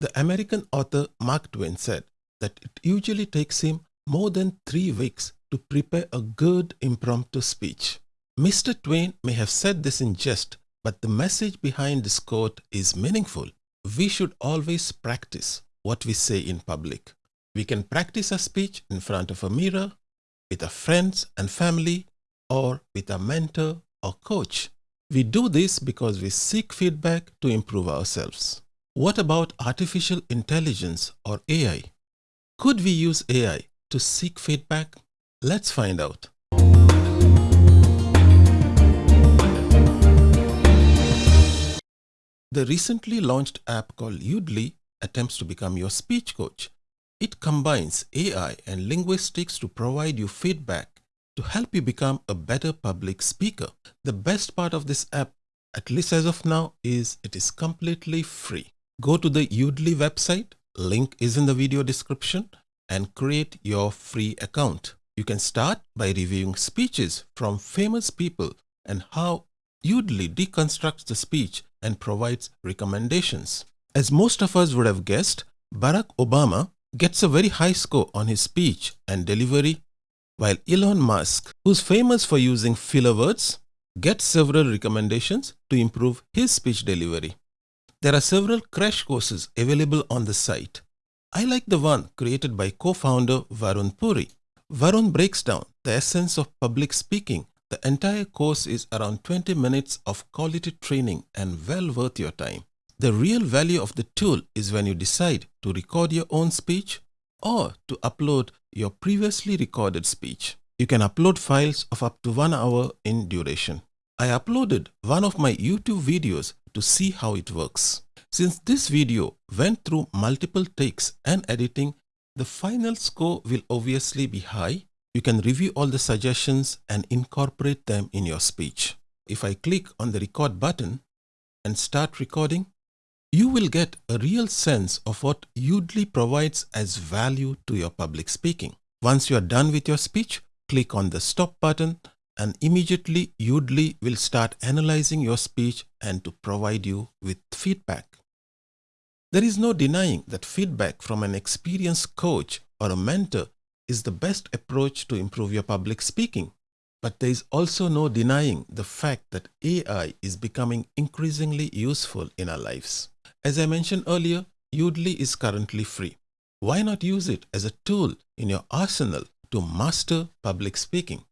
The American author Mark Twain said that it usually takes him more than three weeks to prepare a good impromptu speech. Mr. Twain may have said this in jest, but the message behind this quote is meaningful. We should always practice what we say in public. We can practice a speech in front of a mirror, with our friends and family, or with a mentor or coach. We do this because we seek feedback to improve ourselves. What about artificial intelligence or AI? Could we use AI to seek feedback? Let's find out. The recently launched app called Yoodli attempts to become your speech coach. It combines AI and linguistics to provide you feedback to help you become a better public speaker. The best part of this app, at least as of now, is it is completely free. Go to the Yoodli website, link is in the video description and create your free account. You can start by reviewing speeches from famous people and how Yoodli deconstructs the speech and provides recommendations. As most of us would have guessed, Barack Obama gets a very high score on his speech and delivery while Elon Musk, who's famous for using filler words, gets several recommendations to improve his speech delivery. There are several crash courses available on the site. I like the one created by co-founder Varun Puri. Varun breaks down the essence of public speaking. The entire course is around 20 minutes of quality training and well worth your time. The real value of the tool is when you decide to record your own speech or to upload your previously recorded speech. You can upload files of up to one hour in duration. I uploaded one of my YouTube videos to see how it works. Since this video went through multiple takes and editing, the final score will obviously be high. You can review all the suggestions and incorporate them in your speech. If I click on the record button and start recording, you will get a real sense of what Yoodli provides as value to your public speaking. Once you are done with your speech, click on the stop button and immediately Yoodli will start analyzing your speech and to provide you with feedback. There is no denying that feedback from an experienced coach or a mentor is the best approach to improve your public speaking. But there is also no denying the fact that AI is becoming increasingly useful in our lives. As I mentioned earlier, Yoodli is currently free. Why not use it as a tool in your arsenal to master public speaking?